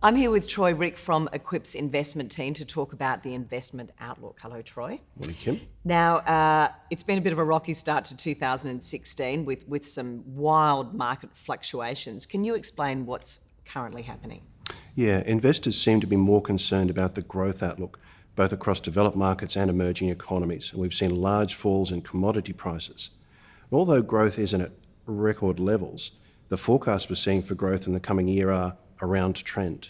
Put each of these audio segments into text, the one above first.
I'm here with Troy Rieck from Equip's investment team to talk about the investment outlook. Hello, Troy. Morning, Kim. Now, uh, it's been a bit of a rocky start to 2016 with, with some wild market fluctuations. Can you explain what's currently happening? Yeah, investors seem to be more concerned about the growth outlook, both across developed markets and emerging economies. And we've seen large falls in commodity prices. And although growth isn't at record levels, the forecasts we're seeing for growth in the coming year are around trend.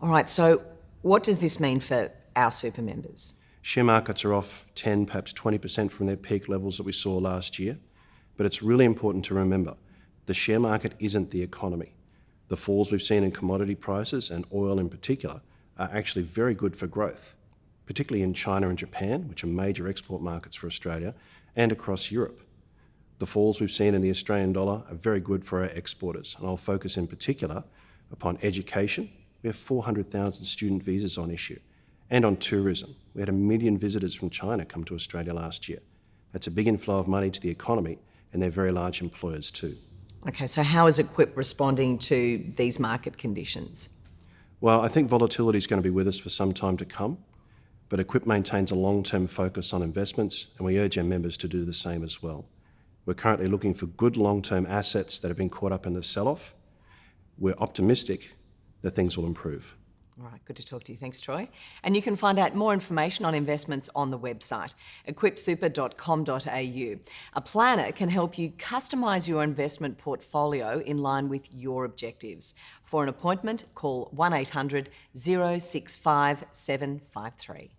All right, so what does this mean for our super members? Share markets are off 10, perhaps 20% from their peak levels that we saw last year. But it's really important to remember the share market isn't the economy. The falls we've seen in commodity prices and oil in particular are actually very good for growth, particularly in China and Japan, which are major export markets for Australia, and across Europe. The falls we've seen in the Australian dollar are very good for our exporters, and I'll focus in particular upon education. We have 400,000 student visas on issue, and on tourism. We had a million visitors from China come to Australia last year. That's a big inflow of money to the economy, and they're very large employers too. Okay, so how is Equip responding to these market conditions? Well, I think volatility is going to be with us for some time to come, but Equip maintains a long-term focus on investments, and we urge our members to do the same as well. We're currently looking for good long-term assets that have been caught up in the sell-off. We're optimistic that things will improve. All right, good to talk to you. Thanks, Troy. And you can find out more information on investments on the website, equipsuper.com.au. A planner can help you customise your investment portfolio in line with your objectives. For an appointment, call 1800 065 753.